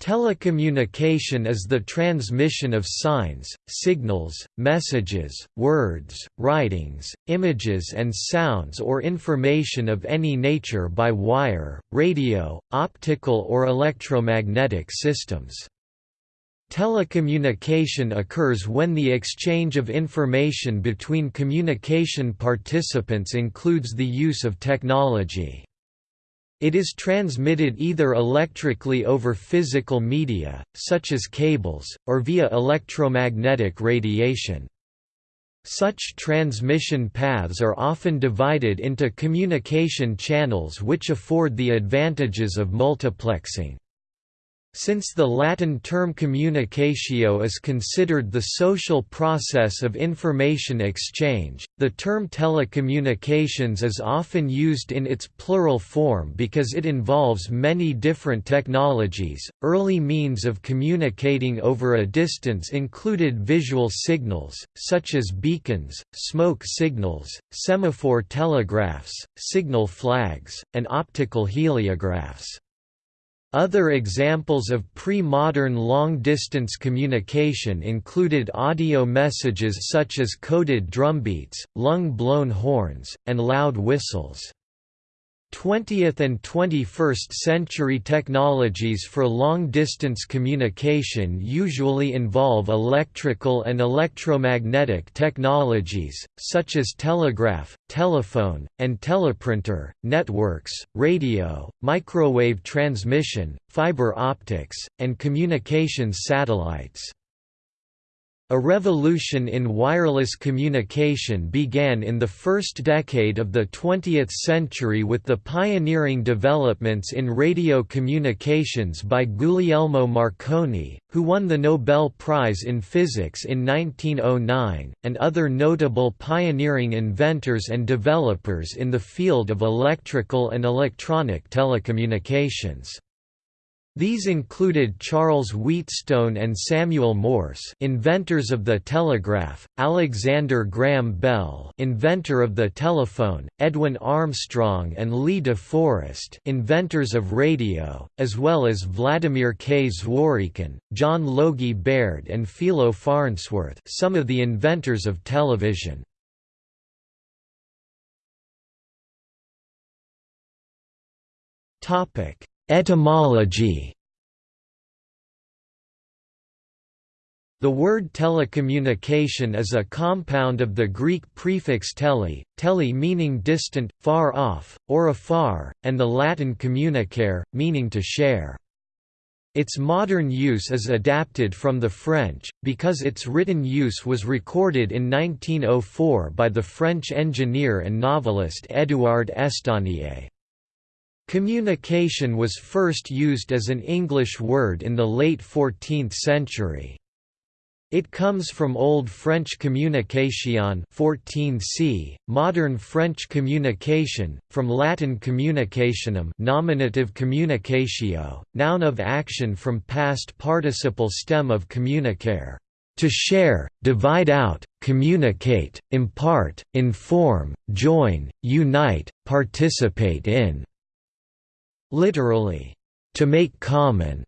Telecommunication is the transmission of signs, signals, messages, words, writings, images and sounds or information of any nature by wire, radio, optical or electromagnetic systems. Telecommunication occurs when the exchange of information between communication participants includes the use of technology. It is transmitted either electrically over physical media, such as cables, or via electromagnetic radiation. Such transmission paths are often divided into communication channels which afford the advantages of multiplexing. Since the Latin term communicatio is considered the social process of information exchange, the term telecommunications is often used in its plural form because it involves many different technologies. Early means of communicating over a distance included visual signals, such as beacons, smoke signals, semaphore telegraphs, signal flags, and optical heliographs. Other examples of pre-modern long-distance communication included audio messages such as coded drumbeats, lung-blown horns, and loud whistles. 20th and 21st century technologies for long-distance communication usually involve electrical and electromagnetic technologies, such as telegraph, telephone, and teleprinter, networks, radio, microwave transmission, fiber optics, and communications satellites. A revolution in wireless communication began in the first decade of the 20th century with the pioneering developments in radio communications by Guglielmo Marconi, who won the Nobel Prize in Physics in 1909, and other notable pioneering inventors and developers in the field of electrical and electronic telecommunications. These included Charles Wheatstone and Samuel Morse, inventors of the telegraph, Alexander Graham Bell, inventor of the telephone, Edwin Armstrong and Lee de Forest, inventors of radio, as well as Vladimir K. Zworykin, John Logie Baird and Philo Farnsworth, some of the inventors of television. Topic Etymology The word telecommunication is a compound of the Greek prefix tele, tele meaning distant, far off, or afar, and the Latin communicare, meaning to share. Its modern use is adapted from the French, because its written use was recorded in 1904 by the French engineer and novelist Édouard Estaunié. Communication was first used as an English word in the late 14th century. It comes from Old French communication 14c, modern French communication, from Latin communicationem nominative communicatio, noun of action from past participle stem of communicare, to share, divide out, communicate, impart, inform, join, unite, participate in. Literally, to make common,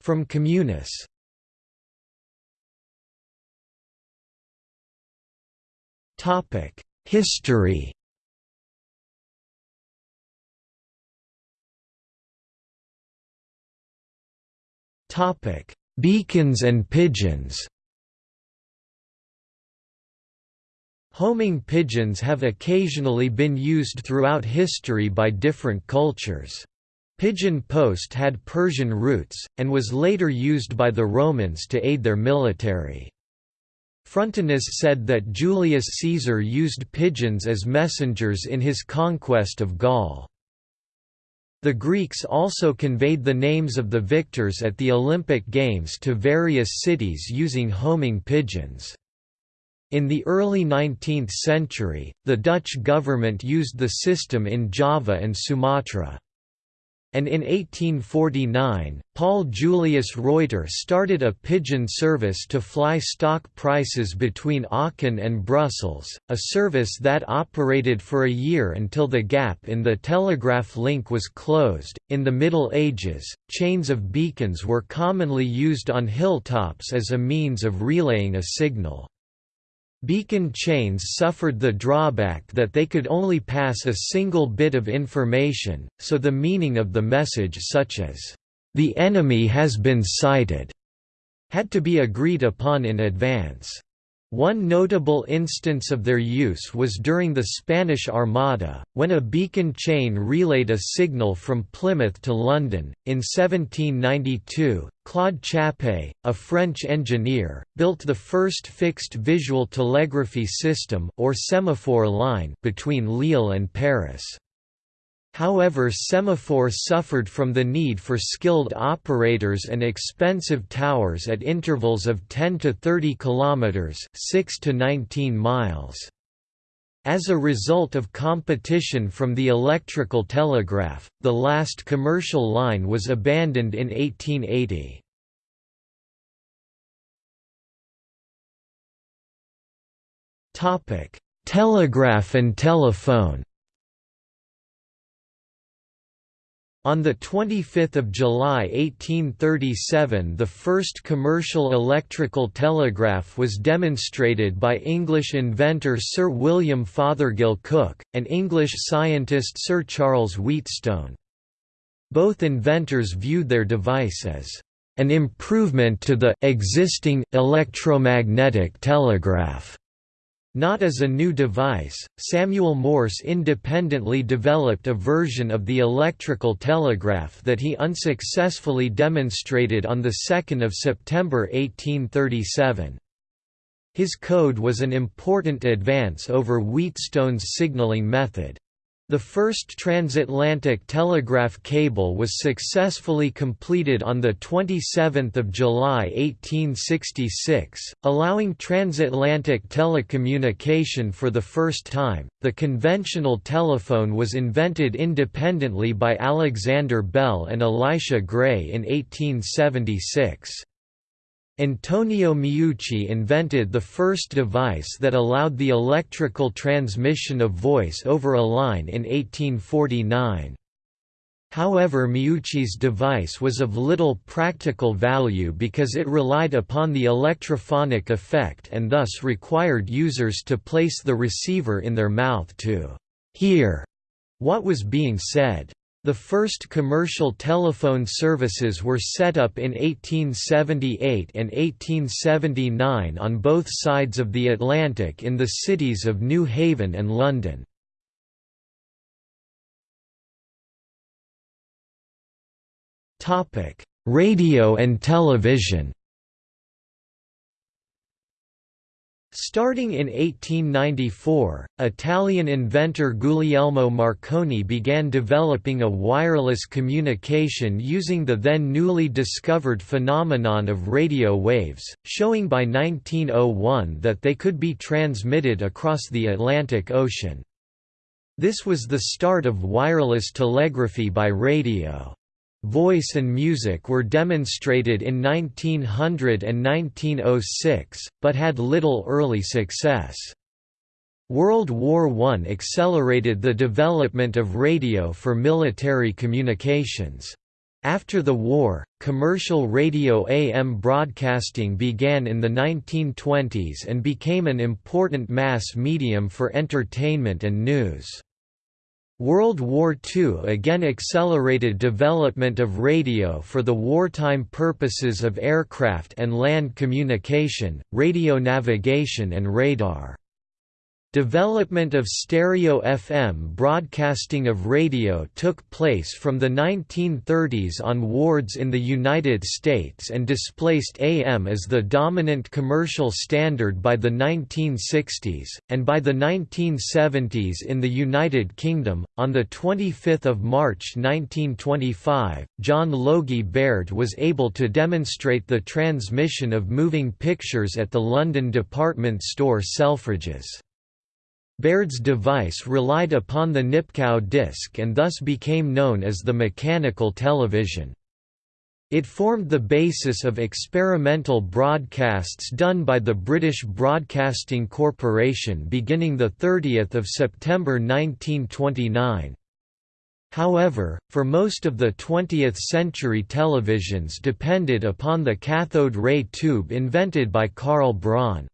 from communis. History. Topic: Beacons and pigeons. Homing pigeons have occasionally been used throughout history by different cultures. Pigeon post had Persian roots, and was later used by the Romans to aid their military. Frontinus said that Julius Caesar used pigeons as messengers in his conquest of Gaul. The Greeks also conveyed the names of the victors at the Olympic Games to various cities using homing pigeons. In the early 19th century, the Dutch government used the system in Java and Sumatra. And in 1849, Paul Julius Reuter started a pigeon service to fly stock prices between Aachen and Brussels, a service that operated for a year until the gap in the telegraph link was closed. In the Middle Ages, chains of beacons were commonly used on hilltops as a means of relaying a signal. Beacon chains suffered the drawback that they could only pass a single bit of information, so the meaning of the message such as, "'The enemy has been sighted' had to be agreed upon in advance. One notable instance of their use was during the Spanish Armada, when a beacon chain relayed a signal from Plymouth to London. In 1792, Claude Chappé, a French engineer, built the first fixed visual telegraphy system or semaphore line between Lille and Paris. However Semaphore suffered from the need for skilled operators and expensive towers at intervals of 10 to 30 kilometers, 6 to 19 miles. As a result of competition from the electrical telegraph, the last commercial line was abandoned in 1880. Telegraph and telephone On 25 July 1837 the first commercial electrical telegraph was demonstrated by English inventor Sir William Fothergill Cooke, and English scientist Sir Charles Wheatstone. Both inventors viewed their device as an improvement to the existing electromagnetic telegraph. Not as a new device, Samuel Morse independently developed a version of the electrical telegraph that he unsuccessfully demonstrated on 2 September 1837. His code was an important advance over Wheatstone's signaling method. The first transatlantic telegraph cable was successfully completed on 27 July 1866, allowing transatlantic telecommunication for the first time. The conventional telephone was invented independently by Alexander Bell and Elisha Gray in 1876. Antonio Meucci invented the first device that allowed the electrical transmission of voice over a line in 1849. However Meucci's device was of little practical value because it relied upon the electrophonic effect and thus required users to place the receiver in their mouth to «hear» what was being said. The first commercial telephone services were set up in 1878 and 1879 on both sides of the Atlantic in the cities of New Haven and London. Radio and television Starting in 1894, Italian inventor Guglielmo Marconi began developing a wireless communication using the then newly discovered phenomenon of radio waves, showing by 1901 that they could be transmitted across the Atlantic Ocean. This was the start of wireless telegraphy by radio. Voice and music were demonstrated in 1900 and 1906, but had little early success. World War I accelerated the development of radio for military communications. After the war, commercial radio AM broadcasting began in the 1920s and became an important mass medium for entertainment and news. World War II again accelerated development of radio for the wartime purposes of aircraft and land communication, radio navigation and radar. Development of stereo FM broadcasting of radio took place from the 1930s onwards in the United States and displaced AM as the dominant commercial standard by the 1960s, and by the 1970s in the United Kingdom. On 25 March 1925, John Logie Baird was able to demonstrate the transmission of moving pictures at the London department store Selfridges. Baird's device relied upon the Nipkow disc and thus became known as the mechanical television. It formed the basis of experimental broadcasts done by the British Broadcasting Corporation beginning 30 September 1929. However, for most of the 20th century televisions depended upon the cathode ray tube invented by Karl Braun.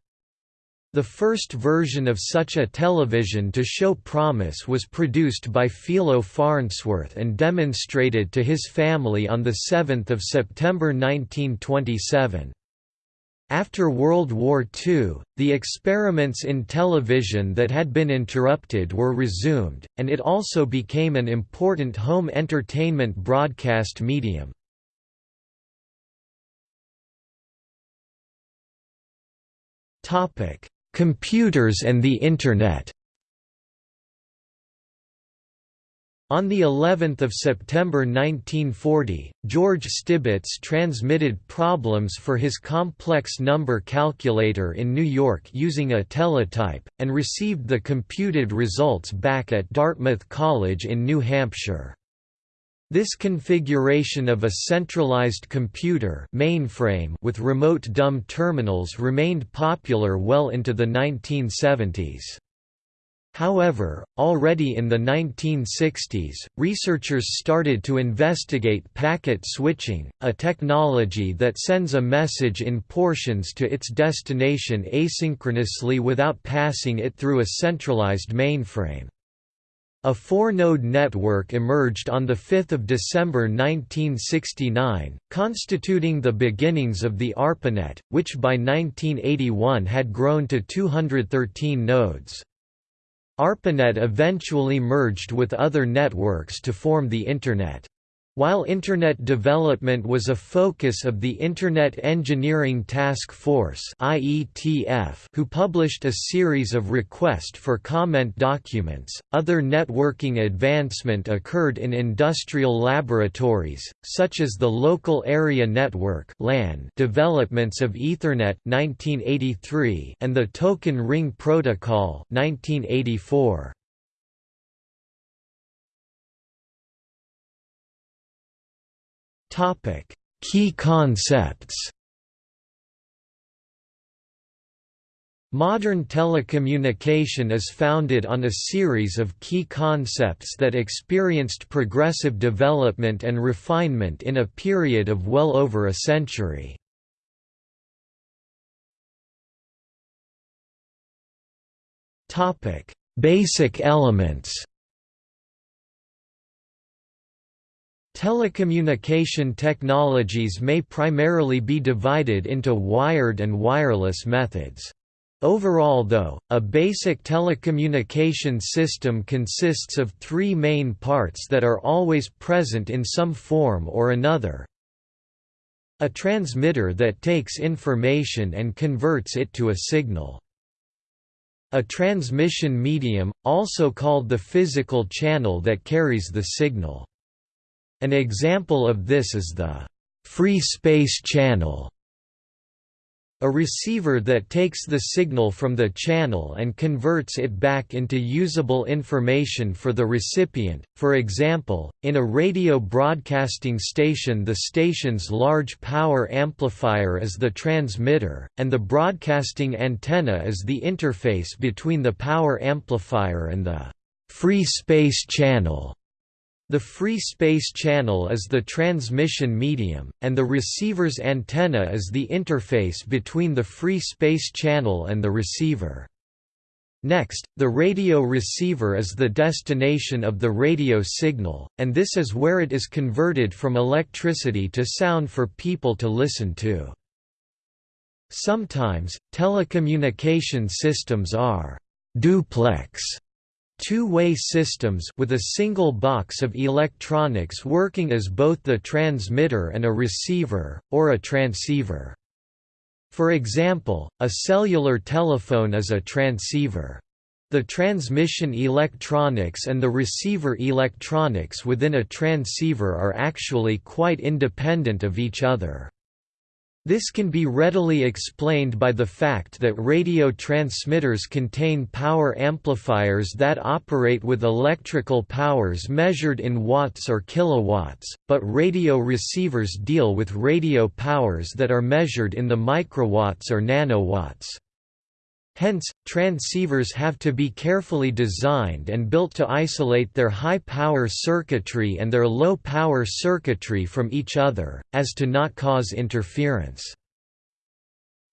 The first version of such a television to show promise was produced by Philo Farnsworth and demonstrated to his family on 7 September 1927. After World War II, the experiments in television that had been interrupted were resumed, and it also became an important home entertainment broadcast medium. Topic: Computers and the Internet On the 11th of September 1940, George Stibitz transmitted problems for his complex number calculator in New York using a teletype, and received the computed results back at Dartmouth College in New Hampshire. This configuration of a centralized computer mainframe with remote dumb terminals remained popular well into the 1970s. However, already in the 1960s, researchers started to investigate packet switching, a technology that sends a message in portions to its destination asynchronously without passing it through a centralized mainframe. A four-node network emerged on 5 December 1969, constituting the beginnings of the ARPANET, which by 1981 had grown to 213 nodes. ARPANET eventually merged with other networks to form the Internet. While Internet development was a focus of the Internet Engineering Task Force who published a series of request for comment documents, other networking advancement occurred in industrial laboratories, such as the Local Area Network developments of Ethernet 1983 and the Token Ring Protocol 1984. Topic: Key concepts. Modern telecommunication is founded on a series of key concepts that experienced progressive development and refinement in a period of well over a century. Basic elements Telecommunication technologies may primarily be divided into wired and wireless methods. Overall though, a basic telecommunication system consists of three main parts that are always present in some form or another. A transmitter that takes information and converts it to a signal. A transmission medium, also called the physical channel that carries the signal. An example of this is the free space channel a receiver that takes the signal from the channel and converts it back into usable information for the recipient, for example, in a radio broadcasting station the station's large power amplifier is the transmitter, and the broadcasting antenna is the interface between the power amplifier and the free space channel. The free space channel is the transmission medium, and the receiver's antenna is the interface between the free space channel and the receiver. Next, the radio receiver is the destination of the radio signal, and this is where it is converted from electricity to sound for people to listen to. Sometimes, telecommunication systems are «duplex» two-way systems with a single box of electronics working as both the transmitter and a receiver, or a transceiver. For example, a cellular telephone is a transceiver. The transmission electronics and the receiver electronics within a transceiver are actually quite independent of each other. This can be readily explained by the fact that radio transmitters contain power amplifiers that operate with electrical powers measured in watts or kilowatts, but radio receivers deal with radio powers that are measured in the microwatts or nanowatts. Hence, transceivers have to be carefully designed and built to isolate their high-power circuitry and their low-power circuitry from each other, as to not cause interference.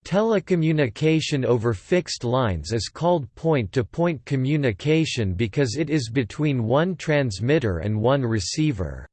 Telecommunication over fixed lines is called point-to-point -point communication because it is between one transmitter and one receiver.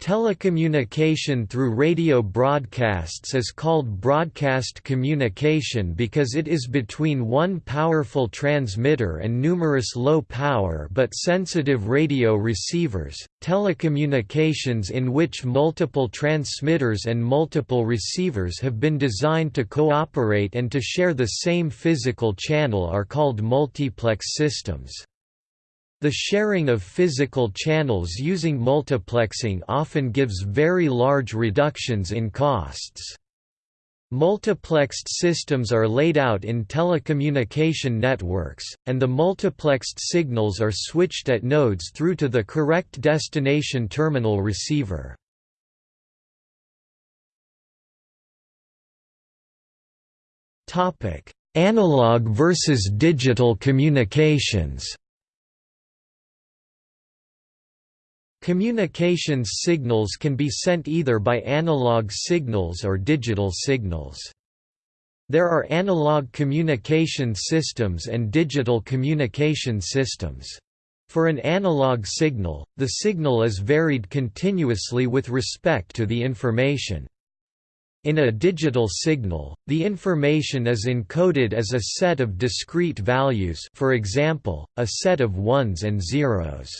Telecommunication through radio broadcasts is called broadcast communication because it is between one powerful transmitter and numerous low power but sensitive radio receivers. Telecommunications in which multiple transmitters and multiple receivers have been designed to cooperate and to share the same physical channel are called multiplex systems. The sharing of physical channels using multiplexing often gives very large reductions in costs. Multiplexed systems are laid out in telecommunication networks, and the multiplexed signals are switched at nodes through to the correct destination terminal receiver. Analog versus digital communications Communications signals can be sent either by analog signals or digital signals. There are analog communication systems and digital communication systems. For an analog signal, the signal is varied continuously with respect to the information. In a digital signal, the information is encoded as a set of discrete values for example, a set of ones and zeros.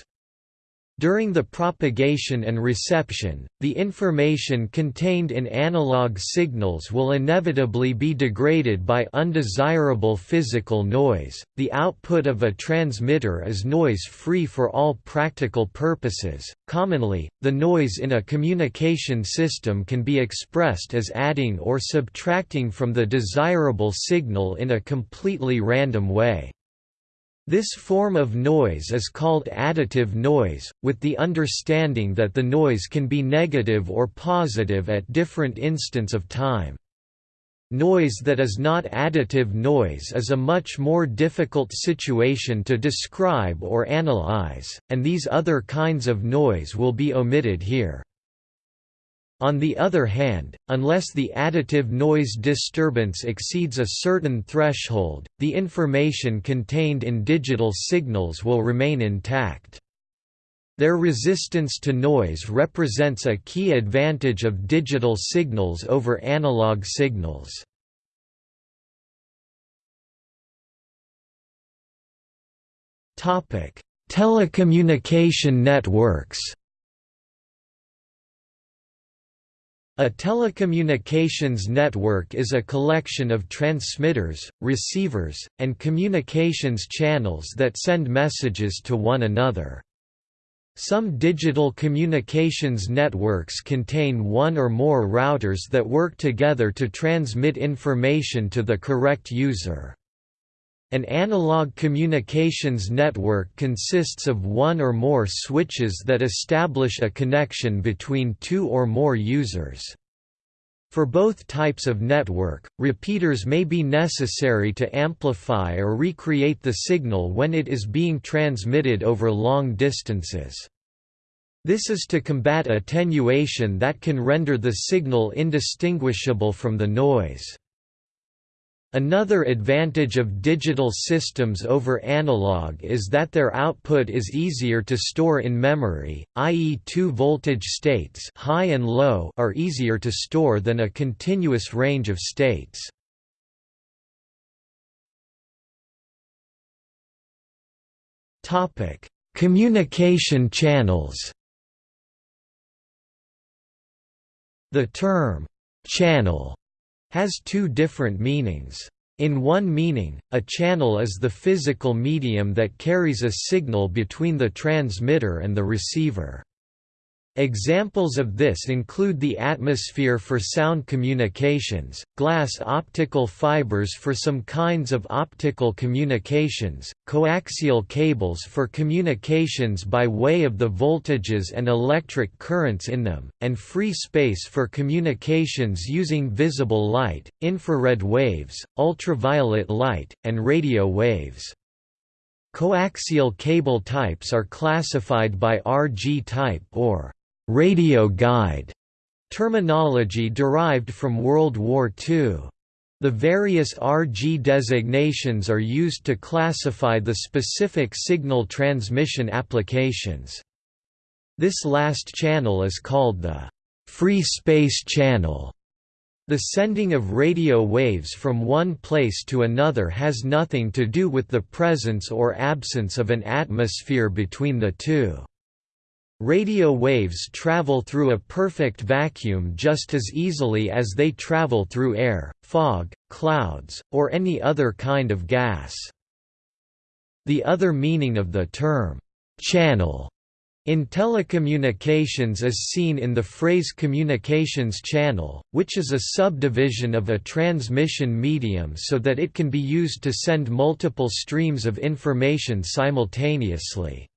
During the propagation and reception, the information contained in analog signals will inevitably be degraded by undesirable physical noise. The output of a transmitter is noise free for all practical purposes. Commonly, the noise in a communication system can be expressed as adding or subtracting from the desirable signal in a completely random way. This form of noise is called additive noise, with the understanding that the noise can be negative or positive at different instants of time. Noise that is not additive noise is a much more difficult situation to describe or analyze, and these other kinds of noise will be omitted here. On the other hand, unless the additive noise disturbance exceeds a certain threshold, the information contained in digital signals will remain intact. Their resistance to noise represents a key advantage of digital signals over analog signals. Telecommunication networks A telecommunications network is a collection of transmitters, receivers, and communications channels that send messages to one another. Some digital communications networks contain one or more routers that work together to transmit information to the correct user. An analog communications network consists of one or more switches that establish a connection between two or more users. For both types of network, repeaters may be necessary to amplify or recreate the signal when it is being transmitted over long distances. This is to combat attenuation that can render the signal indistinguishable from the noise. Another advantage of digital systems over analog is that their output is easier to store in memory, i.e. two voltage states high and low are easier to store than a continuous range of states. Communication channels The term, «channel» has two different meanings. In one meaning, a channel is the physical medium that carries a signal between the transmitter and the receiver. Examples of this include the atmosphere for sound communications, glass optical fibers for some kinds of optical communications, coaxial cables for communications by way of the voltages and electric currents in them, and free space for communications using visible light, infrared waves, ultraviolet light, and radio waves. Coaxial cable types are classified by RG type or radio guide terminology derived from World War II. The various RG designations are used to classify the specific signal transmission applications. This last channel is called the free space channel. The sending of radio waves from one place to another has nothing to do with the presence or absence of an atmosphere between the two. Radio waves travel through a perfect vacuum just as easily as they travel through air, fog, clouds, or any other kind of gas. The other meaning of the term, channel, in telecommunications is seen in the phrase communications channel, which is a subdivision of a transmission medium so that it can be used to send multiple streams of information simultaneously.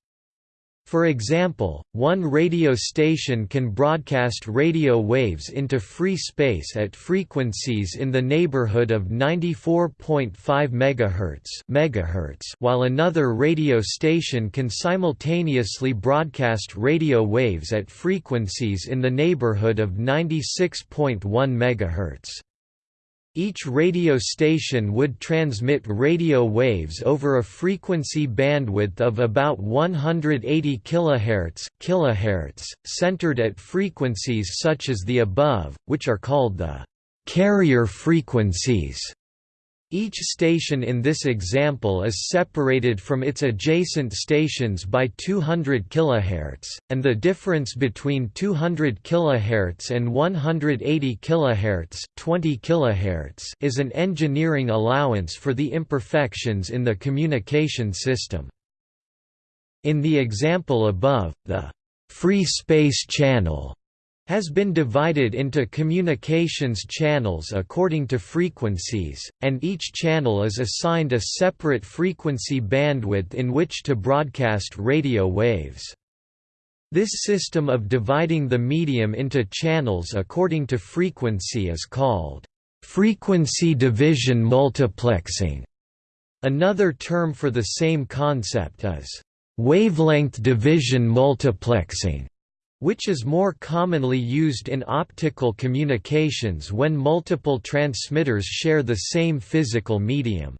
For example, one radio station can broadcast radio waves into free space at frequencies in the neighborhood of 94.5 MHz, megahertz, while another radio station can simultaneously broadcast radio waves at frequencies in the neighborhood of 96.1 MHz. Each radio station would transmit radio waves over a frequency bandwidth of about 180 kHz, centered at frequencies such as the above, which are called the carrier frequencies. Each station in this example is separated from its adjacent stations by 200 kHz, and the difference between 200 kHz and 180 kHz, 20 kHz is an engineering allowance for the imperfections in the communication system. In the example above, the free space channel has been divided into communications channels according to frequencies, and each channel is assigned a separate frequency bandwidth in which to broadcast radio waves. This system of dividing the medium into channels according to frequency is called frequency division multiplexing. Another term for the same concept is wavelength division multiplexing which is more commonly used in optical communications when multiple transmitters share the same physical medium.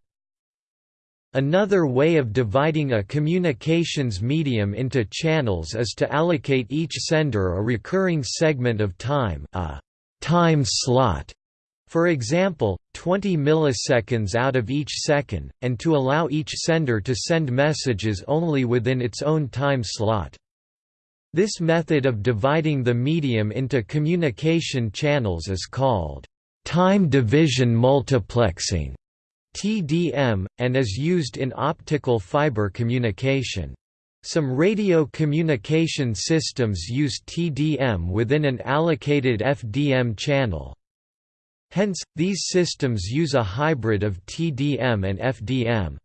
Another way of dividing a communications medium into channels is to allocate each sender a recurring segment of time a time slot, for example, 20 milliseconds out of each second, and to allow each sender to send messages only within its own time slot. This method of dividing the medium into communication channels is called time division multiplexing TDM, and is used in optical fiber communication. Some radio communication systems use TDM within an allocated FDM channel. Hence, these systems use a hybrid of TDM and FDM.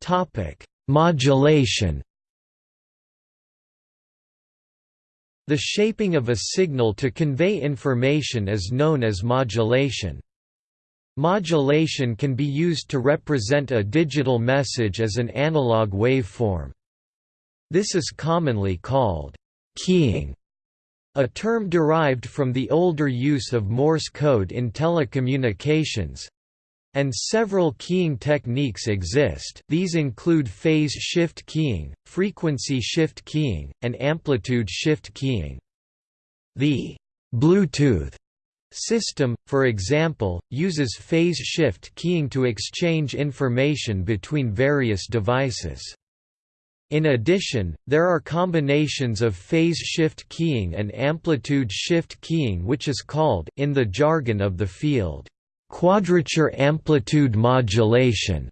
Topic: Modulation. The shaping of a signal to convey information is known as modulation. Modulation can be used to represent a digital message as an analog waveform. This is commonly called keying, a term derived from the older use of Morse code in telecommunications, and several keying techniques exist these include phase shift keying, frequency shift keying, and amplitude shift keying. The Bluetooth system, for example, uses phase shift keying to exchange information between various devices. In addition, there are combinations of phase shift keying and amplitude shift keying which is called in the jargon of the field, Quadrature amplitude modulation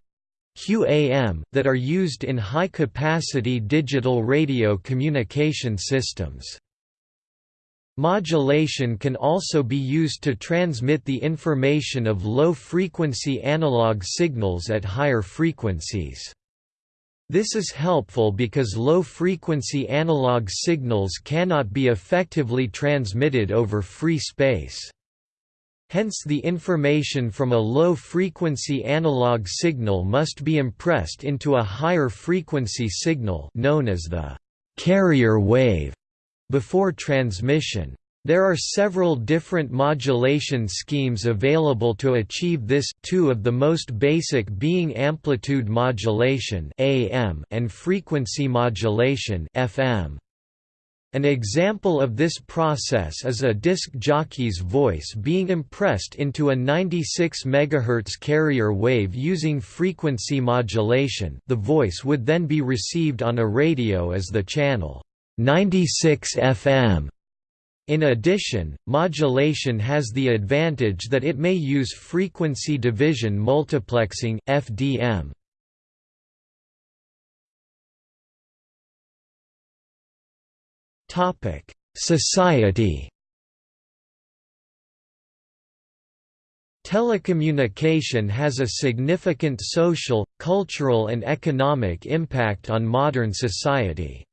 QAM that are used in high-capacity digital radio communication systems. Modulation can also be used to transmit the information of low-frequency analog signals at higher frequencies. This is helpful because low-frequency analog signals cannot be effectively transmitted over free space. Hence the information from a low-frequency analog signal must be impressed into a higher frequency signal known as the carrier wave before transmission. There are several different modulation schemes available to achieve this two of the most basic being amplitude modulation AM and frequency modulation FM. An example of this process is a disc jockey's voice being impressed into a 96 MHz carrier wave using frequency modulation the voice would then be received on a radio as the channel 96 FM in addition, modulation has the advantage that it may use frequency division multiplexing FDM. Topic: Society. Telecommunication has a significant social, cultural and economic impact on modern society.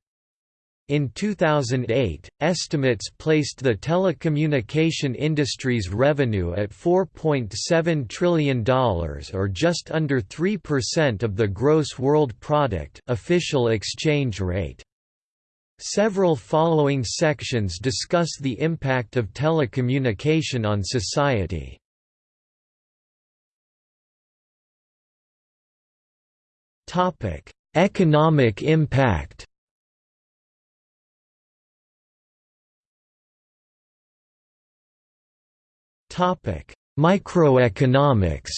In 2008, estimates placed the telecommunication industry's revenue at $4.7 trillion or just under 3% of the gross world product official exchange rate. Several following sections discuss the impact of telecommunication on society. Economic impact Microeconomics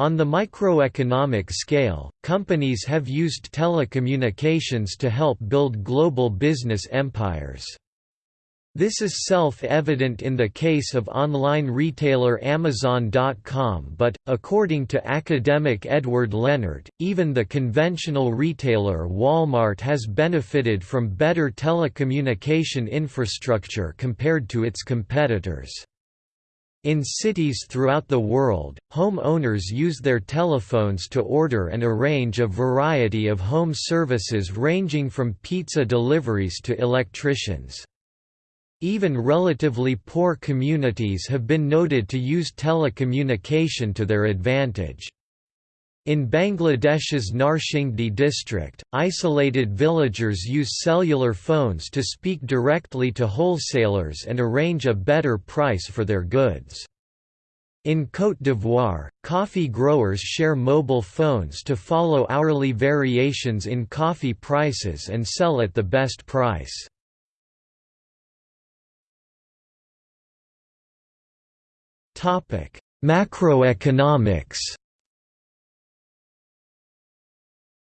On the microeconomic scale, companies have used telecommunications to help build global business empires. This is self-evident in the case of online retailer Amazon.com but, according to academic Edward Leonard, even the conventional retailer Walmart has benefited from better telecommunication infrastructure compared to its competitors. In cities throughout the world, home owners use their telephones to order and arrange a variety of home services ranging from pizza deliveries to electricians. Even relatively poor communities have been noted to use telecommunication to their advantage. In Bangladesh's Narsingdi district, isolated villagers use cellular phones to speak directly to wholesalers and arrange a better price for their goods. In Côte d'Ivoire, coffee growers share mobile phones to follow hourly variations in coffee prices and sell at the best price. Macroeconomics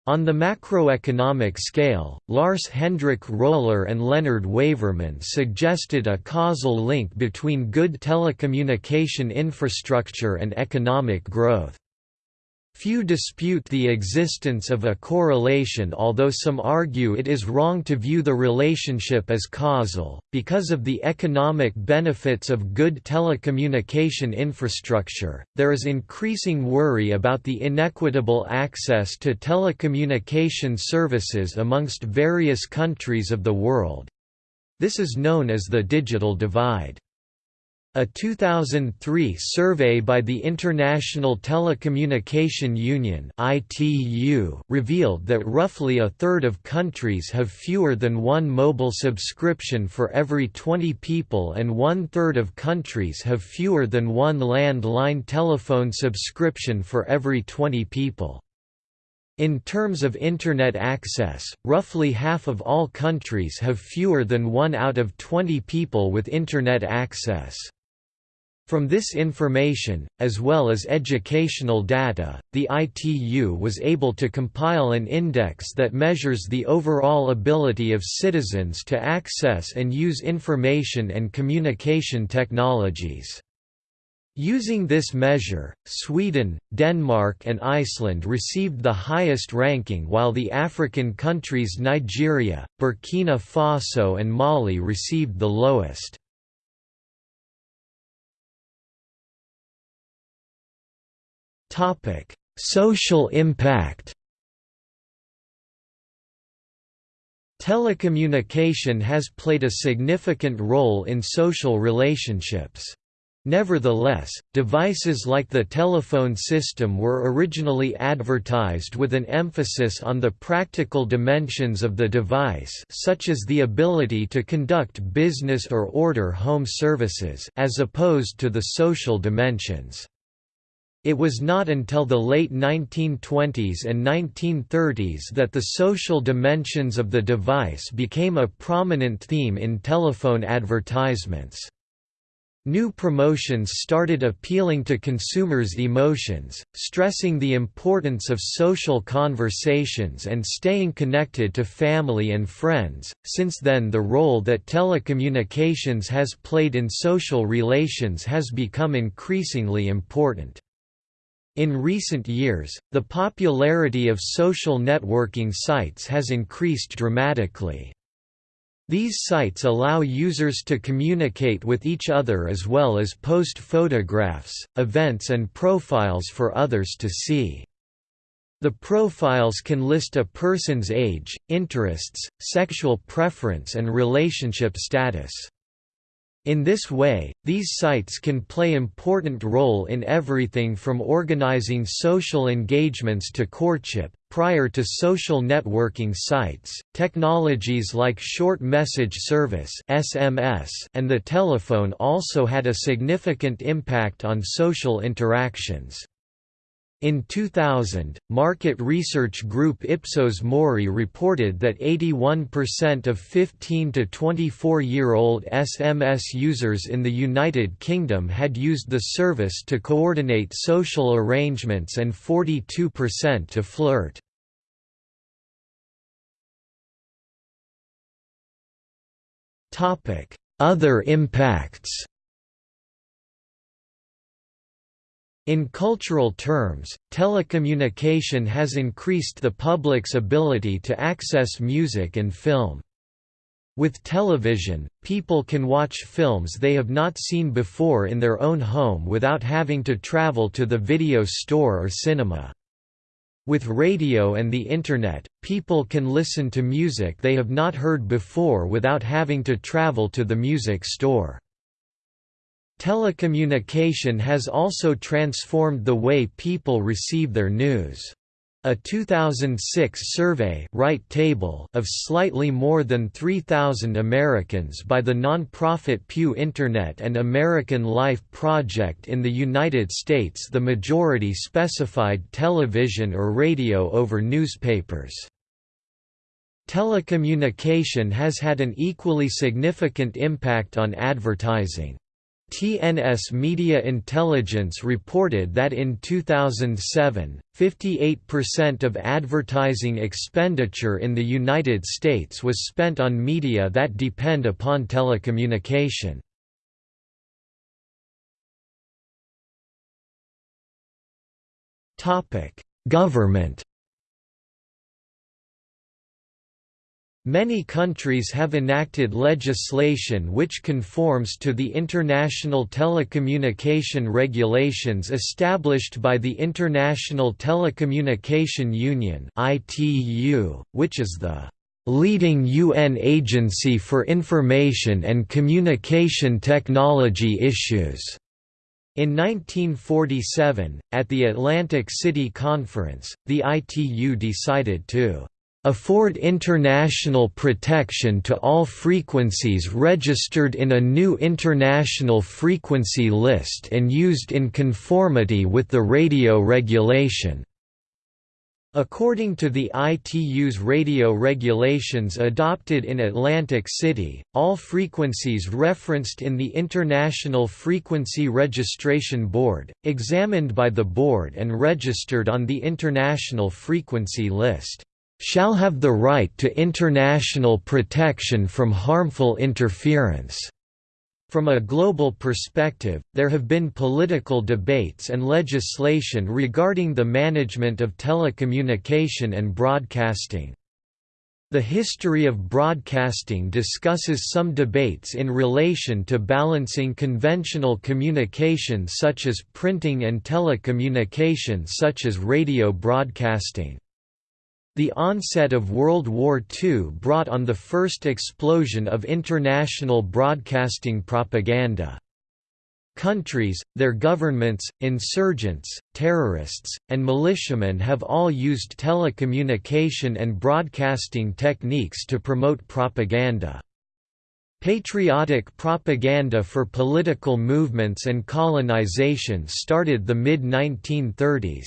On the macroeconomic scale, Lars Hendrik Roller and Leonard Waverman suggested a causal link between good telecommunication infrastructure and economic growth. Few dispute the existence of a correlation although some argue it is wrong to view the relationship as causal, because of the economic benefits of good telecommunication infrastructure, there is increasing worry about the inequitable access to telecommunication services amongst various countries of the world. This is known as the digital divide. A 2003 survey by the International Telecommunication Union (ITU) revealed that roughly a third of countries have fewer than one mobile subscription for every 20 people and one-third of countries have fewer than one landline telephone subscription for every 20 people. In terms of Internet access, roughly half of all countries have fewer than one out of 20 people with Internet access. From this information, as well as educational data, the ITU was able to compile an index that measures the overall ability of citizens to access and use information and communication technologies. Using this measure, Sweden, Denmark and Iceland received the highest ranking while the African countries Nigeria, Burkina Faso and Mali received the lowest. Social impact Telecommunication has played a significant role in social relationships. Nevertheless, devices like the telephone system were originally advertised with an emphasis on the practical dimensions of the device such as the ability to conduct business or order home services as opposed to the social dimensions. It was not until the late 1920s and 1930s that the social dimensions of the device became a prominent theme in telephone advertisements. New promotions started appealing to consumers' emotions, stressing the importance of social conversations and staying connected to family and friends. Since then, the role that telecommunications has played in social relations has become increasingly important. In recent years, the popularity of social networking sites has increased dramatically. These sites allow users to communicate with each other as well as post photographs, events and profiles for others to see. The profiles can list a person's age, interests, sexual preference and relationship status. In this way, these sites can play important role in everything from organizing social engagements to courtship. Prior to social networking sites, technologies like short message service (SMS) and the telephone also had a significant impact on social interactions. In 2000, market research group Ipsos Mori reported that 81% of 15 to 24-year-old SMS users in the United Kingdom had used the service to coordinate social arrangements and 42% to flirt. Other impacts In cultural terms, telecommunication has increased the public's ability to access music and film. With television, people can watch films they have not seen before in their own home without having to travel to the video store or cinema. With radio and the Internet, people can listen to music they have not heard before without having to travel to the music store. Telecommunication has also transformed the way people receive their news. A 2006 survey right table of slightly more than 3,000 Americans by the nonprofit Pew Internet and American Life Project in the United States the majority specified television or radio over newspapers. Telecommunication has had an equally significant impact on advertising. TNS Media Intelligence reported that in 2007, 58% of advertising expenditure in the United States was spent on media that depend upon telecommunication. Government Many countries have enacted legislation which conforms to the international telecommunication regulations established by the International Telecommunication Union which is the leading UN agency for information and communication technology issues. In 1947, at the Atlantic City Conference, the ITU decided to afford international protection to all frequencies registered in a new international frequency list and used in conformity with the radio regulation. According to the ITU's radio regulations adopted in Atlantic City, all frequencies referenced in the International Frequency Registration Board, examined by the board and registered on the International Frequency List shall have the right to international protection from harmful interference." From a global perspective, there have been political debates and legislation regarding the management of telecommunication and broadcasting. The history of broadcasting discusses some debates in relation to balancing conventional communication such as printing and telecommunication such as radio broadcasting. The onset of World War II brought on the first explosion of international broadcasting propaganda. Countries, their governments, insurgents, terrorists, and militiamen have all used telecommunication and broadcasting techniques to promote propaganda. Patriotic propaganda for political movements and colonization started the mid-1930s.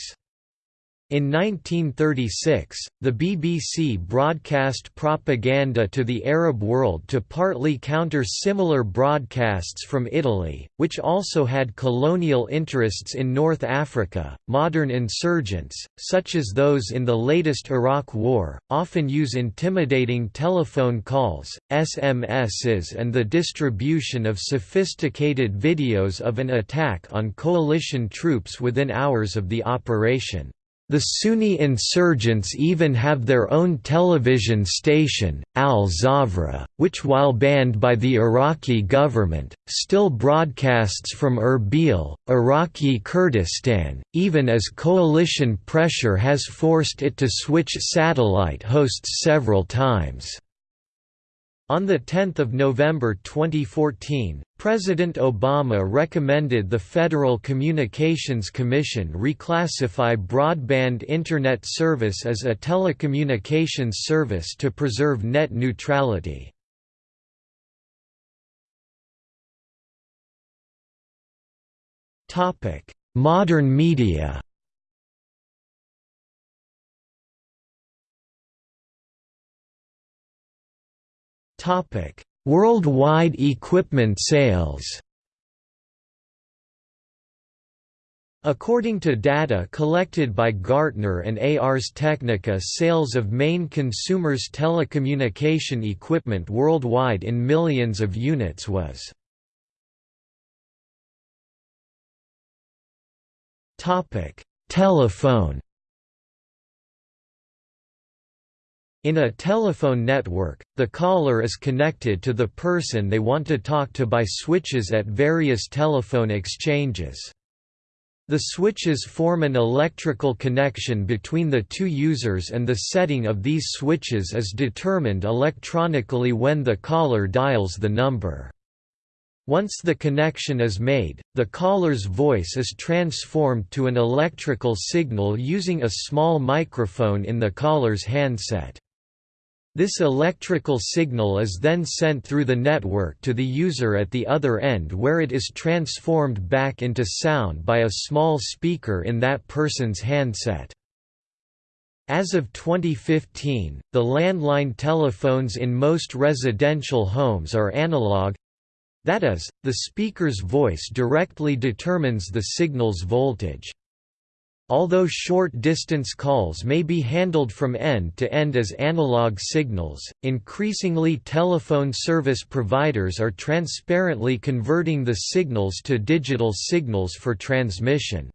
In 1936, the BBC broadcast propaganda to the Arab world to partly counter similar broadcasts from Italy, which also had colonial interests in North Africa. Modern insurgents, such as those in the latest Iraq War, often use intimidating telephone calls, SMSs, and the distribution of sophisticated videos of an attack on coalition troops within hours of the operation. The Sunni insurgents even have their own television station, Al-Zawra, which while banned by the Iraqi government, still broadcasts from Erbil, Iraqi Kurdistan, even as coalition pressure has forced it to switch satellite hosts several times. On 10 November 2014, President Obama recommended the Federal Communications Commission reclassify broadband Internet service as a telecommunications service to preserve net neutrality. Modern media Topic: Worldwide equipment sales. According to data collected by Gartner and Ars Technica sales of main consumers telecommunication equipment worldwide in millions of units was Telephone In a telephone network, the caller is connected to the person they want to talk to by switches at various telephone exchanges. The switches form an electrical connection between the two users and the setting of these switches is determined electronically when the caller dials the number. Once the connection is made, the caller's voice is transformed to an electrical signal using a small microphone in the caller's handset. This electrical signal is then sent through the network to the user at the other end where it is transformed back into sound by a small speaker in that person's handset. As of 2015, the landline telephones in most residential homes are analog that is, the speaker's voice directly determines the signal's voltage. Although short-distance calls may be handled from end to end as analog signals, increasingly telephone service providers are transparently converting the signals to digital signals for transmission.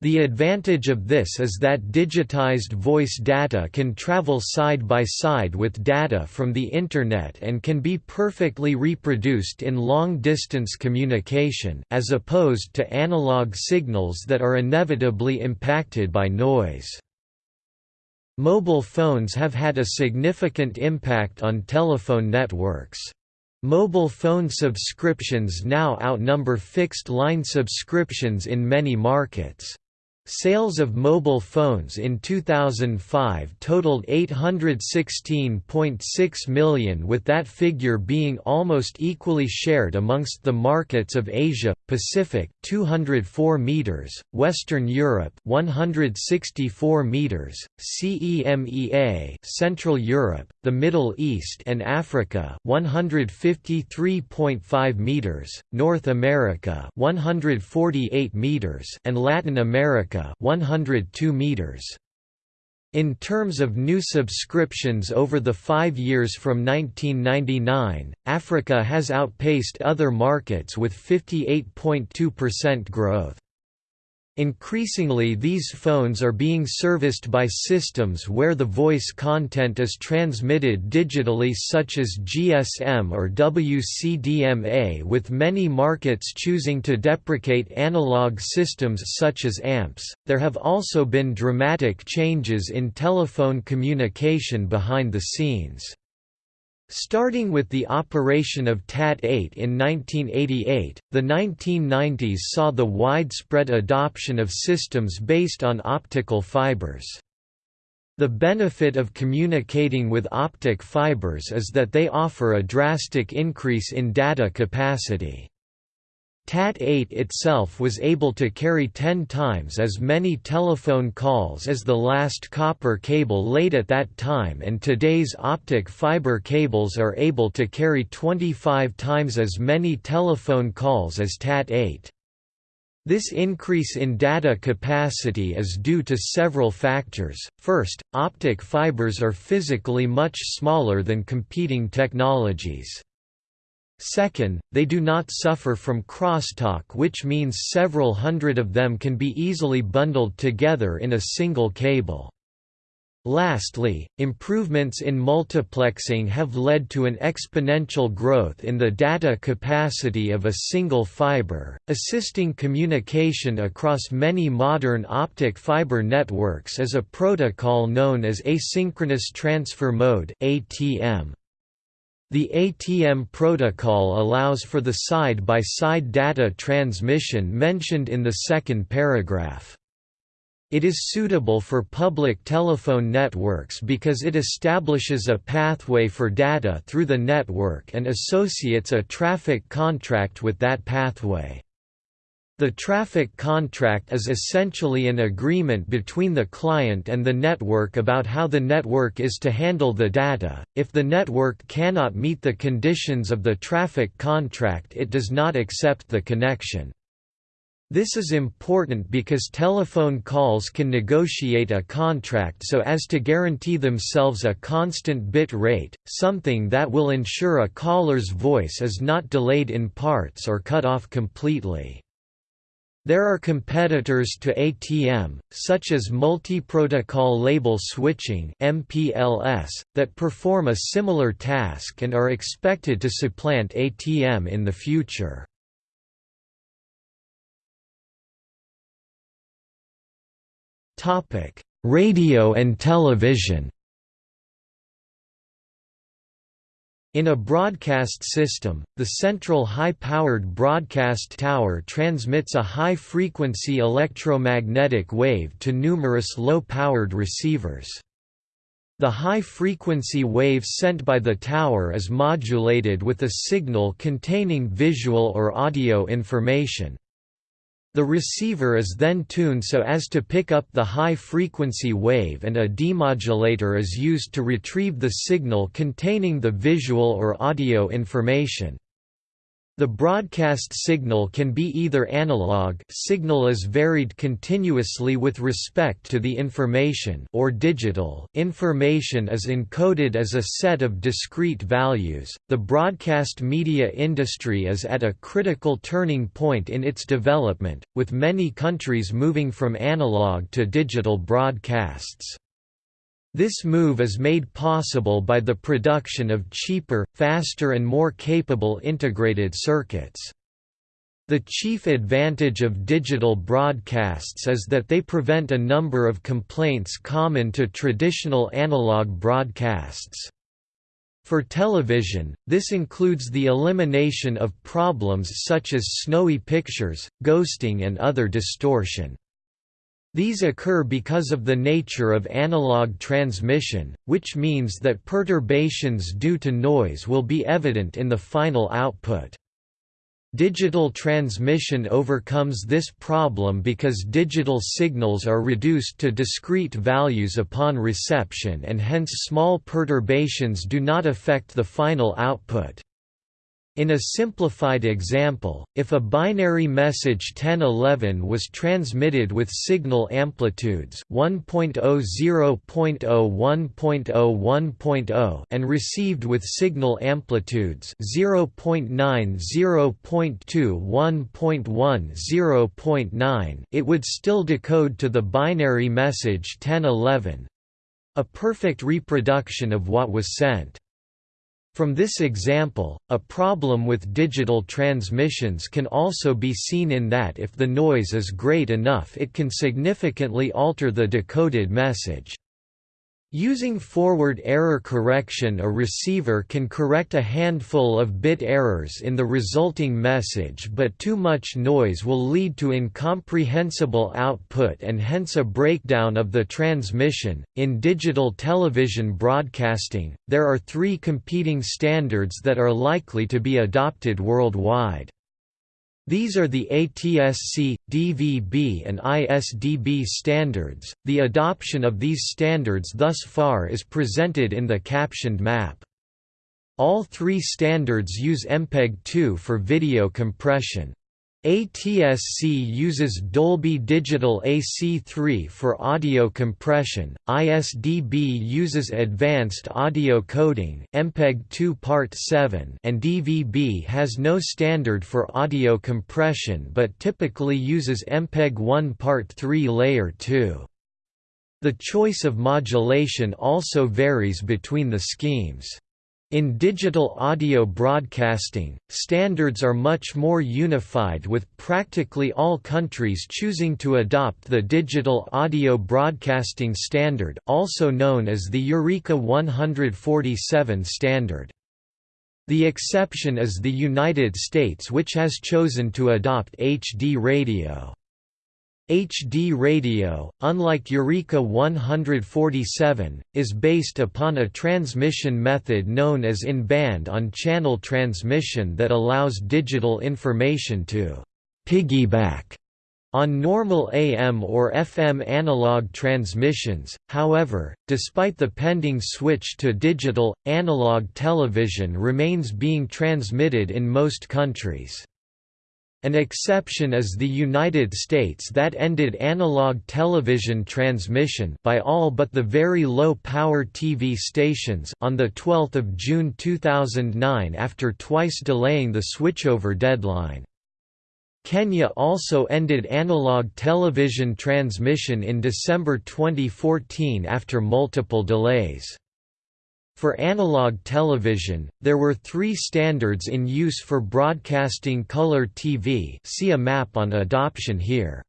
The advantage of this is that digitized voice data can travel side by side with data from the Internet and can be perfectly reproduced in long-distance communication as opposed to analog signals that are inevitably impacted by noise. Mobile phones have had a significant impact on telephone networks. Mobile phone subscriptions now outnumber fixed-line subscriptions in many markets. Sales of mobile phones in 2005 totaled 816.6 million with that figure being almost equally shared amongst the markets of Asia, Pacific 204 meters, Western Europe 164 meters, CEMEA Central Europe, the Middle East and Africa 153.5 meters, North America 148 meters and Latin America 102 meters. In terms of new subscriptions over the five years from 1999, Africa has outpaced other markets with 58.2% growth. Increasingly these phones are being serviced by systems where the voice content is transmitted digitally such as GSM or WCDMA with many markets choosing to deprecate analog systems such as AMPS. There have also been dramatic changes in telephone communication behind the scenes. Starting with the operation of TAT-8 in 1988, the 1990s saw the widespread adoption of systems based on optical fibers. The benefit of communicating with optic fibers is that they offer a drastic increase in data capacity. TAT-8 itself was able to carry 10 times as many telephone calls as the last copper cable laid at that time and today's optic fiber cables are able to carry 25 times as many telephone calls as TAT-8. This increase in data capacity is due to several factors. First, optic fibers are physically much smaller than competing technologies. Second, they do not suffer from crosstalk which means several hundred of them can be easily bundled together in a single cable. Lastly, improvements in multiplexing have led to an exponential growth in the data capacity of a single fiber, assisting communication across many modern optic fiber networks as a protocol known as asynchronous transfer mode (ATM). The ATM protocol allows for the side-by-side -side data transmission mentioned in the second paragraph. It is suitable for public telephone networks because it establishes a pathway for data through the network and associates a traffic contract with that pathway. The traffic contract is essentially an agreement between the client and the network about how the network is to handle the data. If the network cannot meet the conditions of the traffic contract, it does not accept the connection. This is important because telephone calls can negotiate a contract so as to guarantee themselves a constant bit rate, something that will ensure a caller's voice is not delayed in parts or cut off completely. There are competitors to ATM, such as multi-protocol label switching (MPLS), that perform a similar task and are expected to supplant ATM in the future. Topic: Radio and television. In a broadcast system, the central high-powered broadcast tower transmits a high-frequency electromagnetic wave to numerous low-powered receivers. The high-frequency wave sent by the tower is modulated with a signal containing visual or audio information. The receiver is then tuned so as to pick up the high-frequency wave and a demodulator is used to retrieve the signal containing the visual or audio information. The broadcast signal can be either analog signal is varied continuously with respect to the information or digital information is encoded as a set of discrete values. The broadcast media industry is at a critical turning point in its development, with many countries moving from analog to digital broadcasts. This move is made possible by the production of cheaper, faster and more capable integrated circuits. The chief advantage of digital broadcasts is that they prevent a number of complaints common to traditional analog broadcasts. For television, this includes the elimination of problems such as snowy pictures, ghosting and other distortion. These occur because of the nature of analog transmission, which means that perturbations due to noise will be evident in the final output. Digital transmission overcomes this problem because digital signals are reduced to discrete values upon reception and hence small perturbations do not affect the final output. In a simplified example, if a binary message 1011 was transmitted with signal amplitudes 1.0.0.01.0 and received with signal amplitudes 0.9 0.2 it would still decode to the binary message 1011—a perfect reproduction of what was sent. From this example, a problem with digital transmissions can also be seen in that if the noise is great enough it can significantly alter the decoded message. Using forward error correction a receiver can correct a handful of bit errors in the resulting message but too much noise will lead to incomprehensible output and hence a breakdown of the transmission. In digital television broadcasting, there are three competing standards that are likely to be adopted worldwide. These are the ATSC, DVB and ISDB standards. The adoption of these standards thus far is presented in the captioned map. All three standards use MPEG-2 for video compression. ATSC uses Dolby Digital AC3 for audio compression, ISDB uses Advanced Audio Coding MPEG-2 Part 7 and DVB has no standard for audio compression but typically uses MPEG-1 Part 3 Layer 2. The choice of modulation also varies between the schemes. In digital audio broadcasting, standards are much more unified with practically all countries choosing to adopt the Digital Audio Broadcasting Standard also known as the Eureka 147 standard. The exception is the United States which has chosen to adopt HD radio. HD radio, unlike Eureka 147, is based upon a transmission method known as in-band on-channel transmission that allows digital information to «piggyback» on normal AM or FM analog transmissions, however, despite the pending switch to digital, analog television remains being transmitted in most countries. An exception is the United States that ended analog television transmission by all but the very low-power TV stations on 12 June 2009 after twice delaying the switchover deadline. Kenya also ended analog television transmission in December 2014 after multiple delays. For analog television, there were three standards in use for broadcasting color TV see a map on adoption here.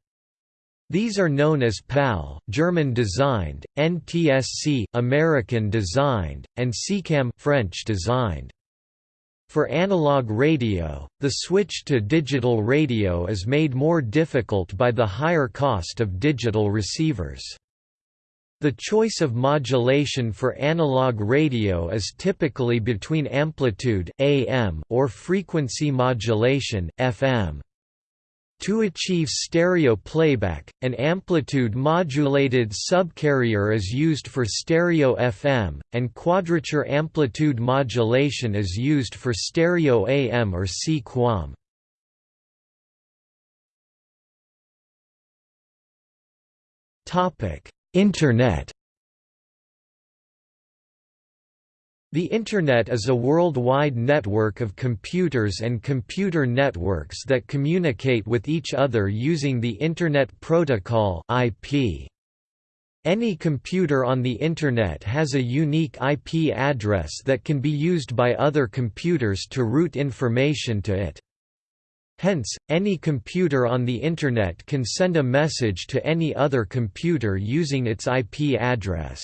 These are known as PAL German designed, NTSC American designed, and SECAM French designed. For analog radio, the switch to digital radio is made more difficult by the higher cost of digital receivers. The choice of modulation for analog radio is typically between amplitude AM or frequency modulation FM. To achieve stereo playback, an amplitude-modulated subcarrier is used for stereo FM, and quadrature amplitude modulation is used for stereo AM or C-QAM. Topic: Internet The Internet is a worldwide network of computers and computer networks that communicate with each other using the Internet Protocol IP. Any computer on the Internet has a unique IP address that can be used by other computers to route information to it. Hence, any computer on the Internet can send a message to any other computer using its IP address.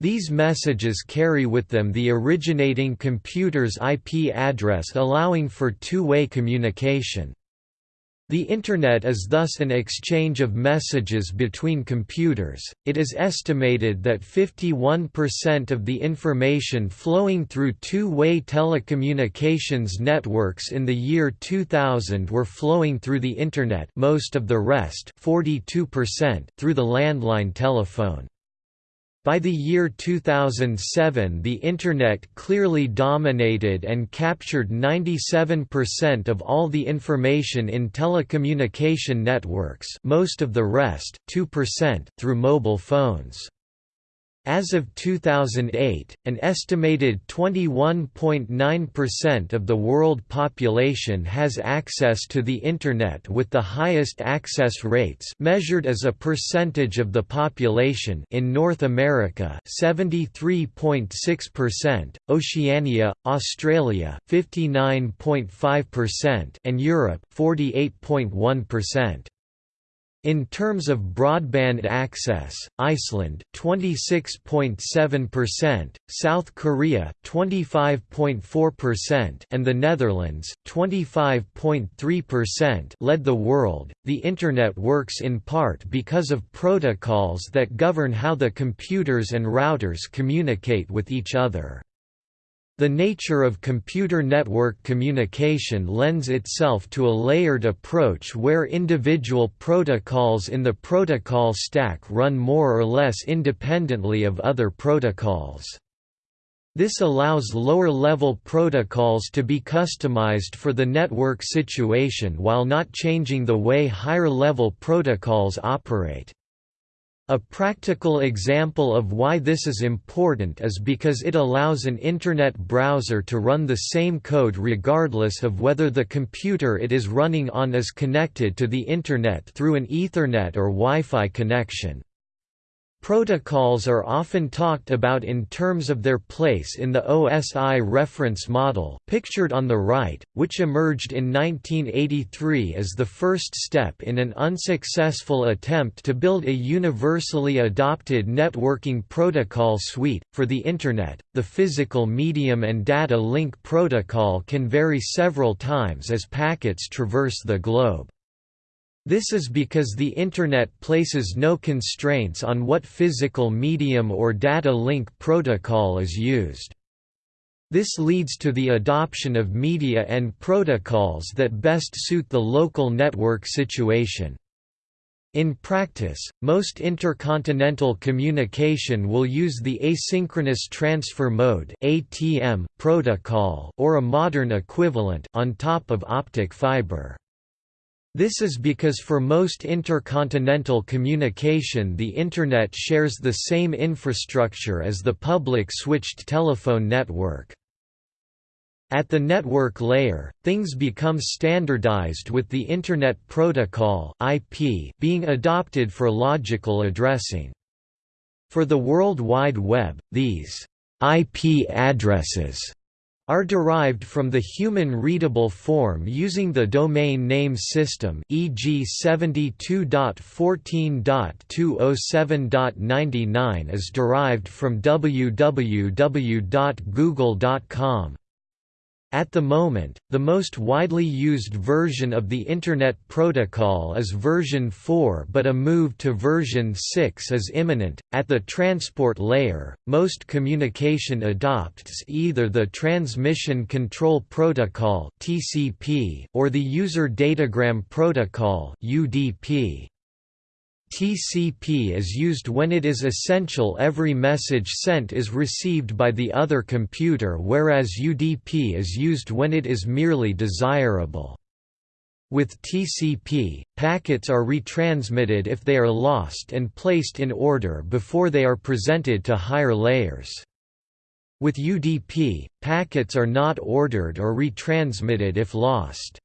These messages carry with them the originating computer's IP address allowing for two-way communication. The Internet is thus an exchange of messages between computers. It is estimated that 51% of the information flowing through two way telecommunications networks in the year 2000 were flowing through the Internet, most of the rest 42% through the landline telephone. By the year 2007 the Internet clearly dominated and captured 97% of all the information in telecommunication networks most of the rest, 2%, through mobile phones. As of 2008, an estimated 21.9% of the world population has access to the Internet with the highest access rates measured as a percentage of the population in North America 73.6%, Oceania, Australia 59.5% and Europe 48.1%. In terms of broadband access, Iceland 26.7%, South Korea 25.4% and the Netherlands 25.3% led the world. The internet works in part because of protocols that govern how the computers and routers communicate with each other. The nature of computer network communication lends itself to a layered approach where individual protocols in the protocol stack run more or less independently of other protocols. This allows lower-level protocols to be customized for the network situation while not changing the way higher-level protocols operate. A practical example of why this is important is because it allows an Internet browser to run the same code regardless of whether the computer it is running on is connected to the Internet through an Ethernet or Wi-Fi connection. Protocols are often talked about in terms of their place in the OSI reference model pictured on the right, which emerged in 1983 as the first step in an unsuccessful attempt to build a universally adopted networking protocol suite. For the Internet, the physical medium and data link protocol can vary several times as packets traverse the globe. This is because the Internet places no constraints on what physical medium or data link protocol is used. This leads to the adoption of media and protocols that best suit the local network situation. In practice, most intercontinental communication will use the asynchronous transfer mode protocol or a modern equivalent on top of optic fiber. This is because for most intercontinental communication the Internet shares the same infrastructure as the public switched telephone network. At the network layer, things become standardized with the Internet Protocol (IP) being adopted for logical addressing. For the World Wide Web, these IP addresses are derived from the human-readable form using the domain name system e.g. 72.14.207.99 is derived from www.google.com. At the moment, the most widely used version of the Internet Protocol is version 4, but a move to version 6 is imminent. At the transport layer, most communication adopts either the Transmission Control Protocol (TCP) or the User Datagram Protocol (UDP). TCP is used when it is essential every message sent is received by the other computer whereas UDP is used when it is merely desirable. With TCP, packets are retransmitted if they are lost and placed in order before they are presented to higher layers. With UDP, packets are not ordered or retransmitted if lost.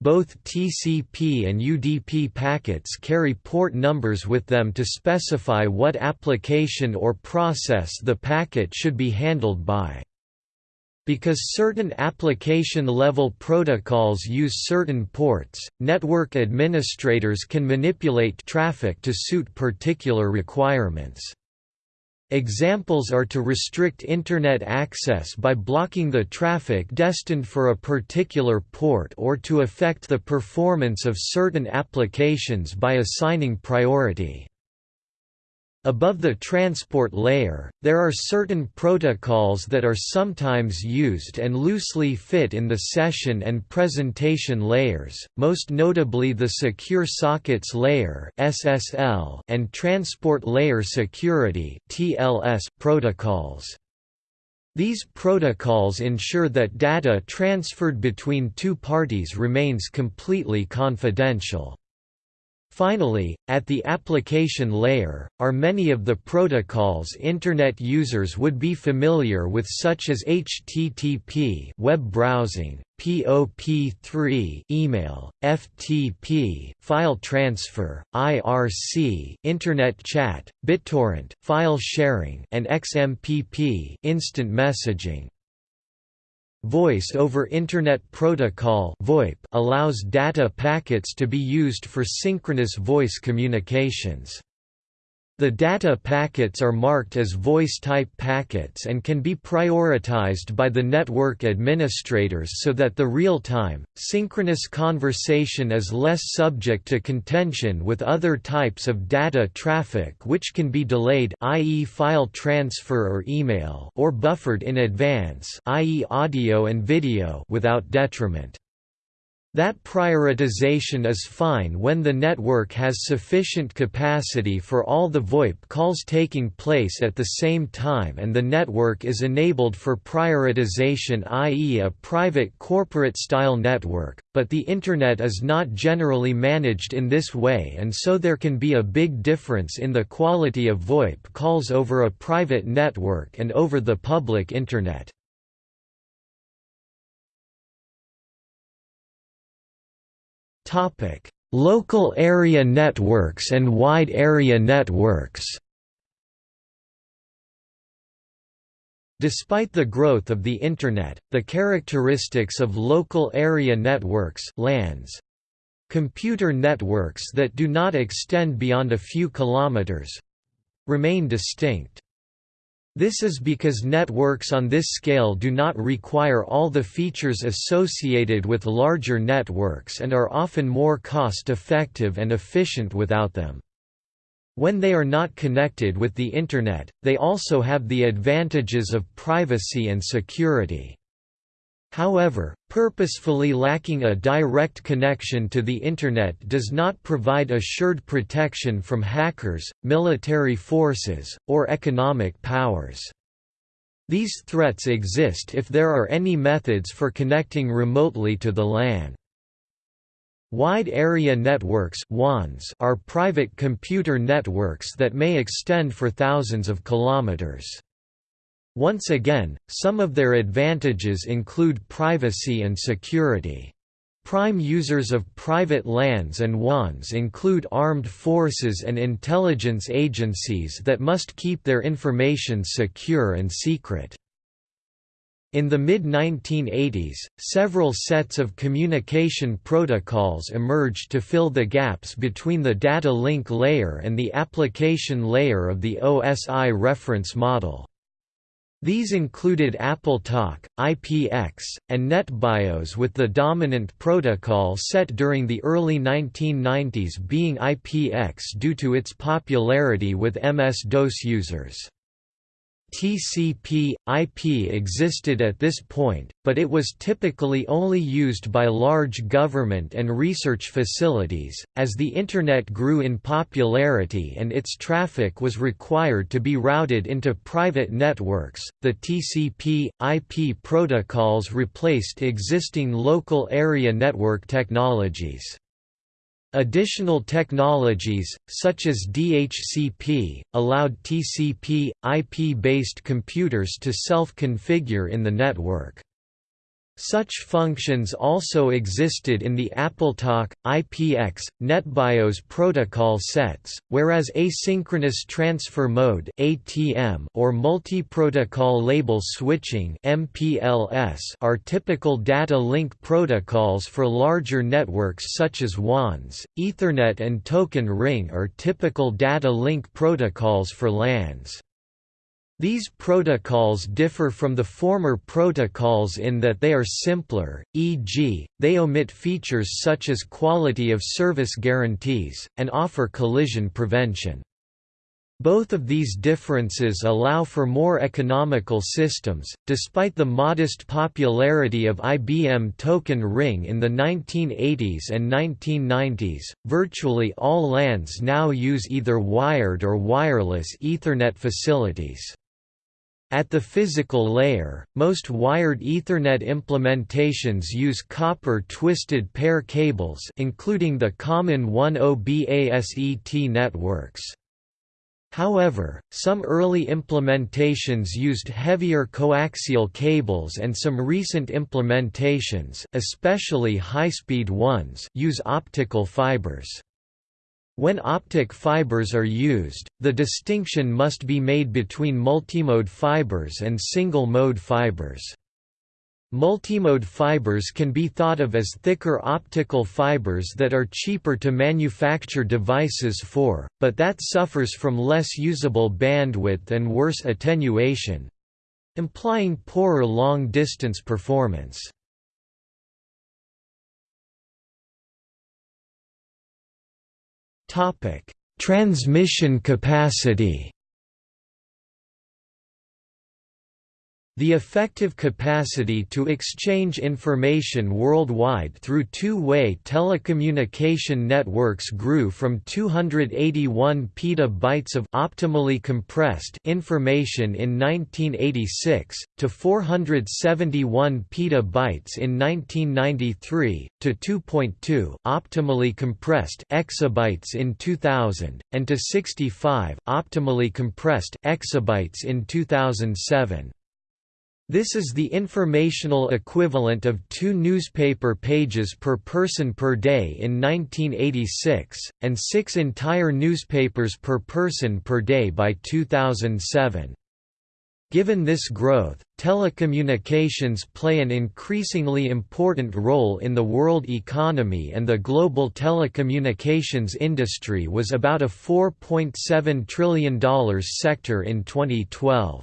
Both TCP and UDP packets carry port numbers with them to specify what application or process the packet should be handled by. Because certain application-level protocols use certain ports, network administrators can manipulate traffic to suit particular requirements. Examples are to restrict Internet access by blocking the traffic destined for a particular port or to affect the performance of certain applications by assigning priority. Above the transport layer, there are certain protocols that are sometimes used and loosely fit in the session and presentation layers, most notably the Secure Sockets Layer and Transport Layer Security protocols. These protocols ensure that data transferred between two parties remains completely confidential. Finally, at the application layer, are many of the protocols Internet users would be familiar with such as HTTP web browsing, POP3 email, FTP file transfer, IRC internet chat, BitTorrent file sharing and XMPP instant messaging. Voice over Internet Protocol (VoIP) allows data packets to be used for synchronous voice communications. The data packets are marked as voice-type packets and can be prioritized by the network administrators so that the real-time, synchronous conversation is less subject to contention with other types of data traffic which can be delayed i.e. file transfer or email or buffered in advance i.e. audio and video without detriment. That prioritization is fine when the network has sufficient capacity for all the VoIP calls taking place at the same time and the network is enabled for prioritization i.e. a private corporate-style network, but the Internet is not generally managed in this way and so there can be a big difference in the quality of VoIP calls over a private network and over the public Internet. Local area networks and wide area networks. Despite the growth of the Internet, the characteristics of local area networks LANs, computer networks that do not extend beyond a few kilometers remain distinct. This is because networks on this scale do not require all the features associated with larger networks and are often more cost-effective and efficient without them. When they are not connected with the Internet, they also have the advantages of privacy and security. However, purposefully lacking a direct connection to the Internet does not provide assured protection from hackers, military forces, or economic powers. These threats exist if there are any methods for connecting remotely to the LAN. Wide Area Networks are private computer networks that may extend for thousands of kilometers. Once again, some of their advantages include privacy and security. Prime users of private LANs and WANs include armed forces and intelligence agencies that must keep their information secure and secret. In the mid-1980s, several sets of communication protocols emerged to fill the gaps between the data link layer and the application layer of the OSI reference model. These included AppleTalk, IPX, and NetBIOS with the dominant protocol set during the early 1990s being IPX due to its popularity with MS-DOS users. TCP, IP existed at this point, but it was typically only used by large government and research facilities. As the Internet grew in popularity and its traffic was required to be routed into private networks, the TCP, IP protocols replaced existing local area network technologies. Additional technologies, such as DHCP, allowed TCP, IP-based computers to self-configure in the network. Such functions also existed in the AppleTalk, IPX, NetBIOS protocol sets, whereas asynchronous transfer mode (ATM) or multi-protocol label switching (MPLS) are typical data link protocols for larger networks such as WANs. Ethernet and Token Ring are typical data link protocols for LANs. These protocols differ from the former protocols in that they are simpler, e.g., they omit features such as quality of service guarantees, and offer collision prevention. Both of these differences allow for more economical systems. Despite the modest popularity of IBM Token Ring in the 1980s and 1990s, virtually all LANs now use either wired or wireless Ethernet facilities. At the physical layer, most wired Ethernet implementations use copper twisted pair cables including the common 10BASET networks. However, some early implementations used heavier coaxial cables and some recent implementations especially high-speed ones use optical fibers. When optic fibers are used, the distinction must be made between multimode fibers and single-mode fibers. Multimode fibers can be thought of as thicker optical fibers that are cheaper to manufacture devices for, but that suffers from less usable bandwidth and worse attenuation—implying poorer long-distance performance. Transmission capacity The effective capacity to exchange information worldwide through two-way telecommunication networks grew from 281 petabytes of optimally compressed information in 1986 to 471 petabytes in 1993 to 2.2 optimally compressed exabytes in 2000 and to 65 optimally compressed exabytes in 2007. This is the informational equivalent of two newspaper pages per person per day in 1986, and six entire newspapers per person per day by 2007. Given this growth, telecommunications play an increasingly important role in the world economy and the global telecommunications industry was about a $4.7 trillion sector in 2012.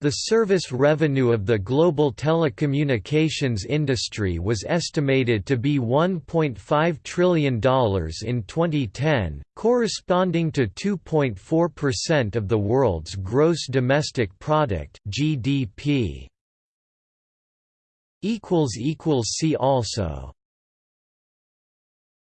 The service revenue of the global telecommunications industry was estimated to be $1.5 trillion in 2010, corresponding to 2.4% of the world's gross domestic product (GDP). See also